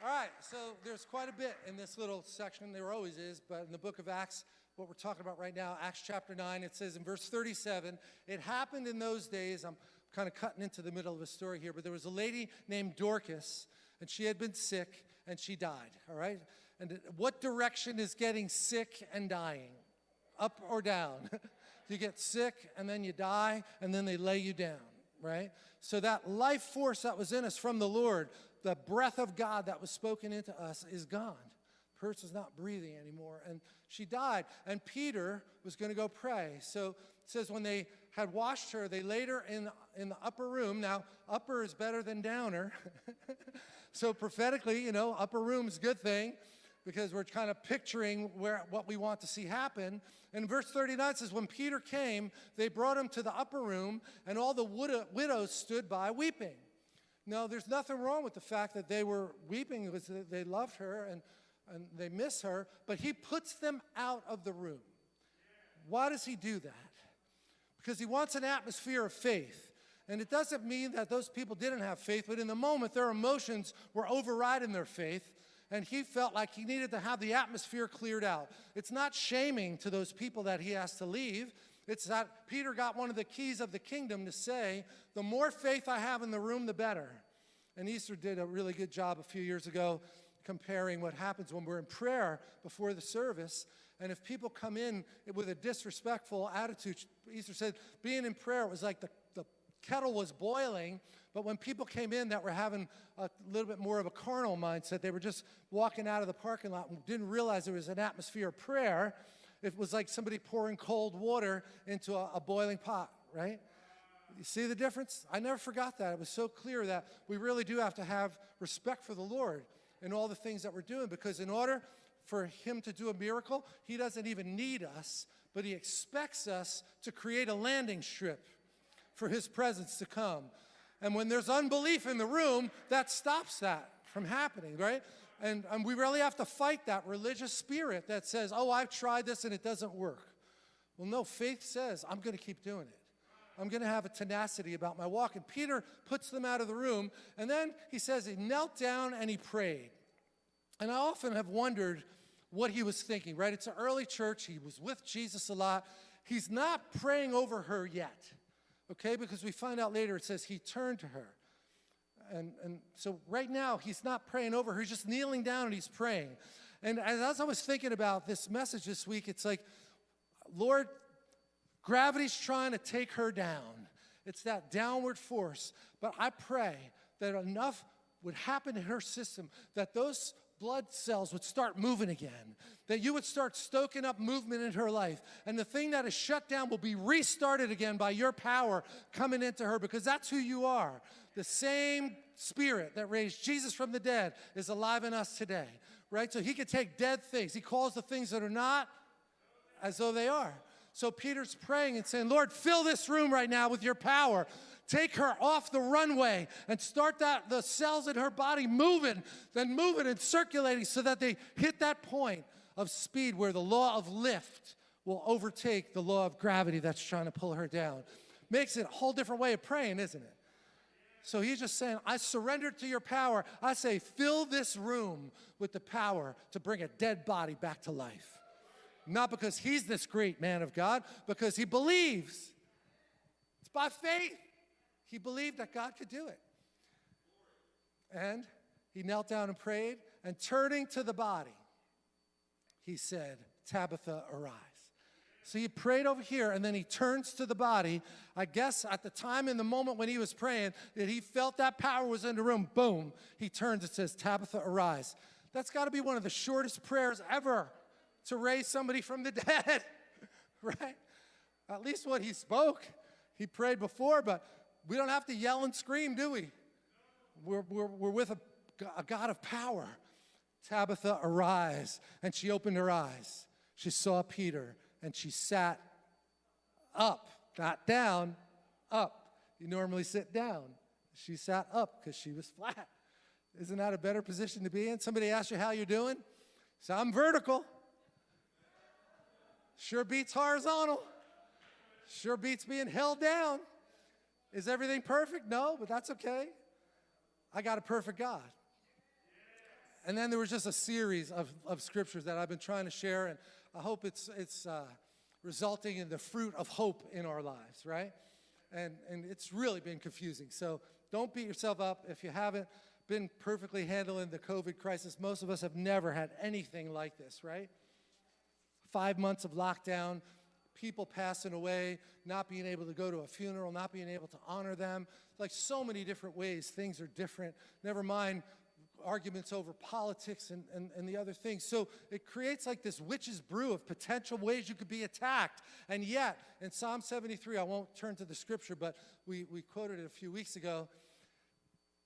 All right, so there's quite a bit in this little section. There always is, but in the book of Acts, what we're talking about right now, Acts chapter 9, it says in verse 37, it happened in those days, I'm kind of cutting into the middle of a story here, but there was a lady named Dorcas, and she had been sick, and she died, all right? And what direction is getting sick and dying? Up or down? you get sick, and then you die, and then they lay you down, right? So that life force that was in us from the Lord, the breath of God that was spoken into us is gone. The person's not breathing anymore. And she died. And Peter was going to go pray. So it says when they had washed her, they laid her in, in the upper room. Now, upper is better than downer. so prophetically, you know, upper room is a good thing because we're kind of picturing where what we want to see happen. And verse 39 says, when Peter came, they brought him to the upper room, and all the widows stood by weeping. Now, there's nothing wrong with the fact that they were weeping because they loved her and, and they miss her, but he puts them out of the room. Why does he do that? Because he wants an atmosphere of faith. And it doesn't mean that those people didn't have faith, but in the moment their emotions were overriding their faith, and he felt like he needed to have the atmosphere cleared out. It's not shaming to those people that he has to leave. It's that Peter got one of the keys of the kingdom to say, the more faith I have in the room, the better. And Easter did a really good job a few years ago comparing what happens when we're in prayer before the service. And if people come in with a disrespectful attitude, Easter said, being in prayer was like the, the kettle was boiling, but when people came in that were having a little bit more of a carnal mindset, they were just walking out of the parking lot and didn't realize there was an atmosphere of prayer, it was like somebody pouring cold water into a, a boiling pot, right? You see the difference? I never forgot that. It was so clear that we really do have to have respect for the Lord in all the things that we're doing because in order for him to do a miracle, he doesn't even need us, but he expects us to create a landing strip for his presence to come. And when there's unbelief in the room, that stops that from happening, right? And, and we really have to fight that religious spirit that says, oh, I've tried this and it doesn't work. Well, no, faith says, I'm going to keep doing it. I'm going to have a tenacity about my walk. And Peter puts them out of the room. And then he says he knelt down and he prayed. And I often have wondered what he was thinking, right? It's an early church. He was with Jesus a lot. He's not praying over her yet, okay? Because we find out later it says he turned to her and, and so right now, he's not praying over her. He's just kneeling down and he's praying. And as I was thinking about this message this week, it's like, Lord, gravity's trying to take her down. It's that downward force. But I pray that enough would happen in her system that those blood cells would start moving again, that you would start stoking up movement in her life. And the thing that is shut down will be restarted again by your power coming into her because that's who you are. The same spirit that raised Jesus from the dead is alive in us today, right? So he could take dead things. He calls the things that are not as though they are. So Peter's praying and saying, Lord, fill this room right now with your power. Take her off the runway and start that the cells in her body moving, then moving and circulating so that they hit that point of speed where the law of lift will overtake the law of gravity that's trying to pull her down. Makes it a whole different way of praying, isn't it? So he's just saying, I surrender to your power. I say, fill this room with the power to bring a dead body back to life. Not because he's this great man of God, because he believes. It's by faith. He believed that God could do it. And he knelt down and prayed, and turning to the body, he said, Tabitha, arise. So he prayed over here, and then he turns to the body. I guess at the time in the moment when he was praying, that he felt that power was in the room, boom, he turns and says, Tabitha, arise. That's got to be one of the shortest prayers ever to raise somebody from the dead, right? At least what he spoke. He prayed before, but we don't have to yell and scream, do we? We're, we're, we're with a, a God of power. Tabitha, arise. And she opened her eyes. She saw Peter and she sat up, not down, up. You normally sit down. She sat up because she was flat. Isn't that a better position to be in? Somebody asks you how you're doing? So I'm vertical. Sure beats horizontal. Sure beats being held down. Is everything perfect? No, but that's okay. I got a perfect God. And then there was just a series of, of scriptures that I've been trying to share, and I hope it's, it's uh, resulting in the fruit of hope in our lives, right? And, and it's really been confusing. So don't beat yourself up if you haven't been perfectly handling the COVID crisis. Most of us have never had anything like this, right? Five months of lockdown, people passing away, not being able to go to a funeral, not being able to honor them. Like so many different ways, things are different. Never mind arguments over politics and, and, and the other things. So it creates like this witch's brew of potential ways you could be attacked. And yet, in Psalm 73, I won't turn to the scripture, but we, we quoted it a few weeks ago.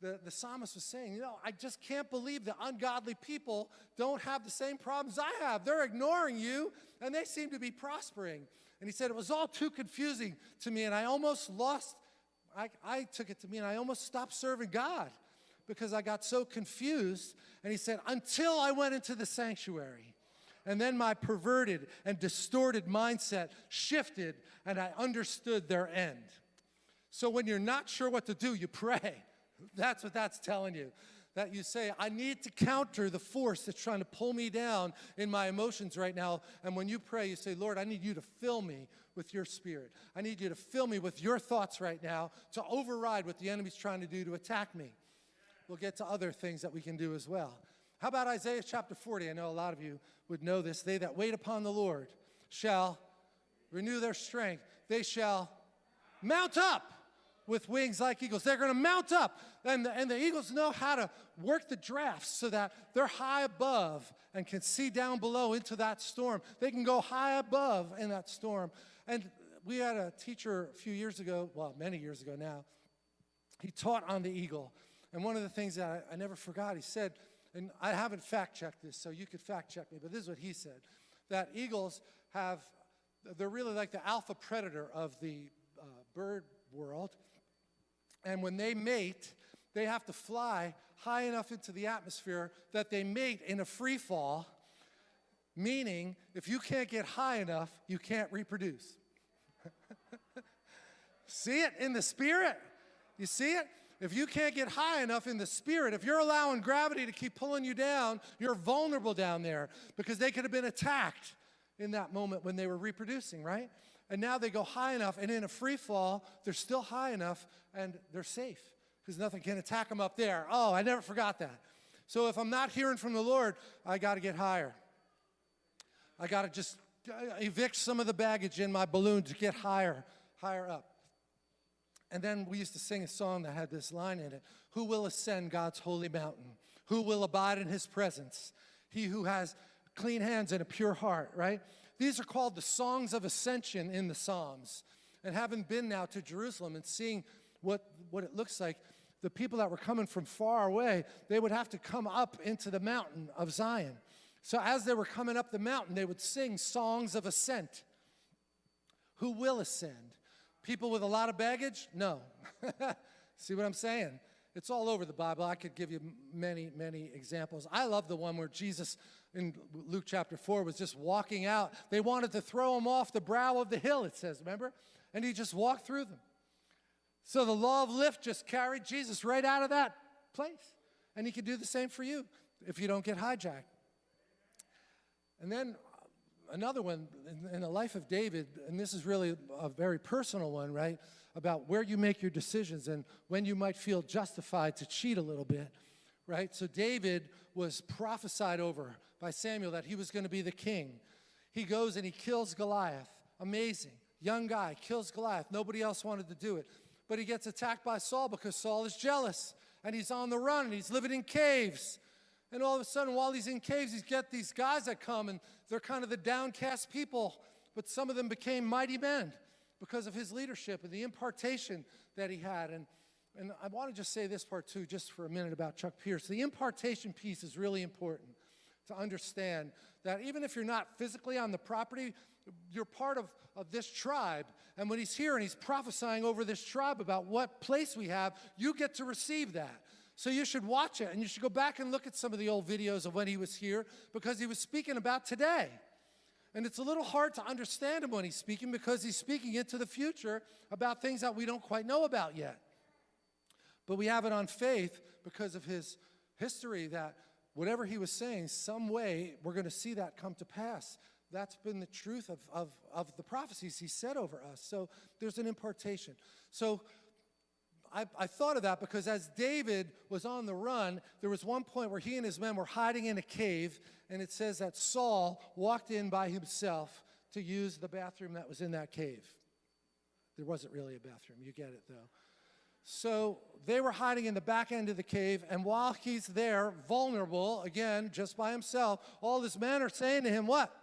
The, the psalmist was saying, you know, I just can't believe the ungodly people don't have the same problems I have. They're ignoring you, and they seem to be prospering. And he said, it was all too confusing to me, and I almost lost, I, I took it to me, and I almost stopped serving God because I got so confused. And he said, until I went into the sanctuary. And then my perverted and distorted mindset shifted and I understood their end. So when you're not sure what to do, you pray. That's what that's telling you. That you say, I need to counter the force that's trying to pull me down in my emotions right now. And when you pray, you say, Lord, I need you to fill me with your spirit. I need you to fill me with your thoughts right now to override what the enemy's trying to do to attack me we'll get to other things that we can do as well. How about Isaiah chapter 40? I know a lot of you would know this. They that wait upon the Lord shall renew their strength. They shall mount up with wings like eagles. They're going to mount up. And the, and the eagles know how to work the drafts so that they're high above and can see down below into that storm. They can go high above in that storm. And we had a teacher a few years ago, well, many years ago now. He taught on the eagle. And one of the things that I, I never forgot, he said, and I haven't fact checked this, so you could fact check me, but this is what he said, that eagles have, they're really like the alpha predator of the uh, bird world. And when they mate, they have to fly high enough into the atmosphere that they mate in a free fall, meaning if you can't get high enough, you can't reproduce. see it in the spirit? You see it? If you can't get high enough in the spirit, if you're allowing gravity to keep pulling you down, you're vulnerable down there because they could have been attacked in that moment when they were reproducing, right? And now they go high enough, and in a free fall, they're still high enough and they're safe because nothing can attack them up there. Oh, I never forgot that. So if I'm not hearing from the Lord, I got to get higher. I got to just uh, evict some of the baggage in my balloon to get higher, higher up. And then we used to sing a song that had this line in it Who will ascend God's holy mountain? Who will abide in his presence? He who has clean hands and a pure heart, right? These are called the songs of ascension in the Psalms. And having been now to Jerusalem and seeing what, what it looks like, the people that were coming from far away, they would have to come up into the mountain of Zion. So as they were coming up the mountain, they would sing songs of ascent. Who will ascend? People with a lot of baggage? No. See what I'm saying? It's all over the Bible. I could give you many, many examples. I love the one where Jesus in Luke chapter 4 was just walking out. They wanted to throw him off the brow of the hill, it says, remember? And he just walked through them. So the law of lift just carried Jesus right out of that place. And he could do the same for you if you don't get hijacked. And then another one in, in, the life of David, and this is really a very personal one, right? About where you make your decisions and when you might feel justified to cheat a little bit, right? So David was prophesied over by Samuel that he was going to be the king. He goes and he kills Goliath. Amazing. Young guy, kills Goliath. Nobody else wanted to do it. But he gets attacked by Saul because Saul is jealous and he's on the run and he's living in caves. And all of a sudden, while he's in caves, he's got these guys that come, and they're kind of the downcast people, but some of them became mighty men because of his leadership and the impartation that he had. And, and I want to just say this part too, just for a minute about Chuck Pierce. The impartation piece is really important to understand that even if you're not physically on the property, you're part of, of this tribe. And when he's here and he's prophesying over this tribe about what place we have, you get to receive that. So you should watch it and you should go back and look at some of the old videos of when he was here because he was speaking about today. And it's a little hard to understand him when he's speaking because he's speaking into the future about things that we don't quite know about yet. But we have it on faith because of his history that whatever he was saying, some way we're going to see that come to pass. That's been the truth of, of, of the prophecies he said over us. So there's an impartation. So I, I, thought of that because as David was on the run, there was one point where he and his men were hiding in a cave, and it says that Saul walked in by himself to use the bathroom that was in that cave. There wasn't really a bathroom, you get it though. So they were hiding in the back end of the cave, and while he's there, vulnerable, again, just by himself, all his men are saying to him, What?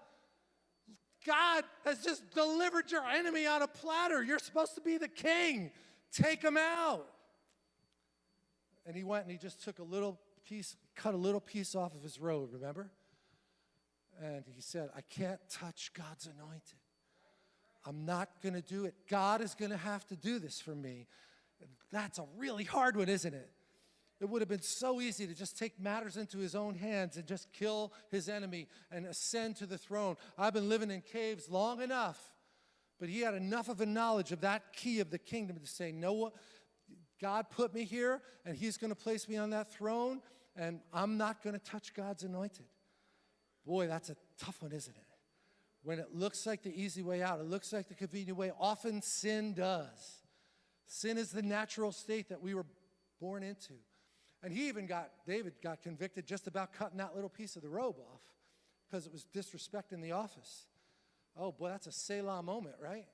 God has just delivered your enemy on a platter. You're supposed to be the king. Take him out. And he went and he just took a little piece, cut a little piece off of his robe, remember? And he said, I can't touch God's anointed. I'm not going to do it. God is going to have to do this for me. That's a really hard one, isn't it? It would have been so easy to just take matters into his own hands and just kill his enemy and ascend to the throne. I've been living in caves long enough, but he had enough of a knowledge of that key of the kingdom to say, no, God put me here, and he's going to place me on that throne, and I'm not going to touch God's anointed. Boy, that's a tough one, isn't it? When it looks like the easy way out, it looks like the convenient way, often sin does. Sin is the natural state that we were born into. And he even got, David got convicted just about cutting that little piece of the robe off because it was disrespecting the office. Oh, boy, that's a Selah moment, right?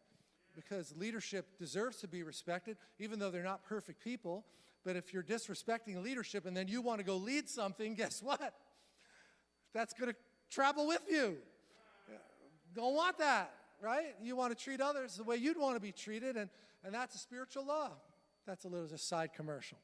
Because leadership deserves to be respected, even though they're not perfect people. But if you're disrespecting leadership and then you want to go lead something, guess what? That's going to travel with you. Don't want that, right? You want to treat others the way you'd want to be treated, and, and that's a spiritual law. That's a little just side commercial.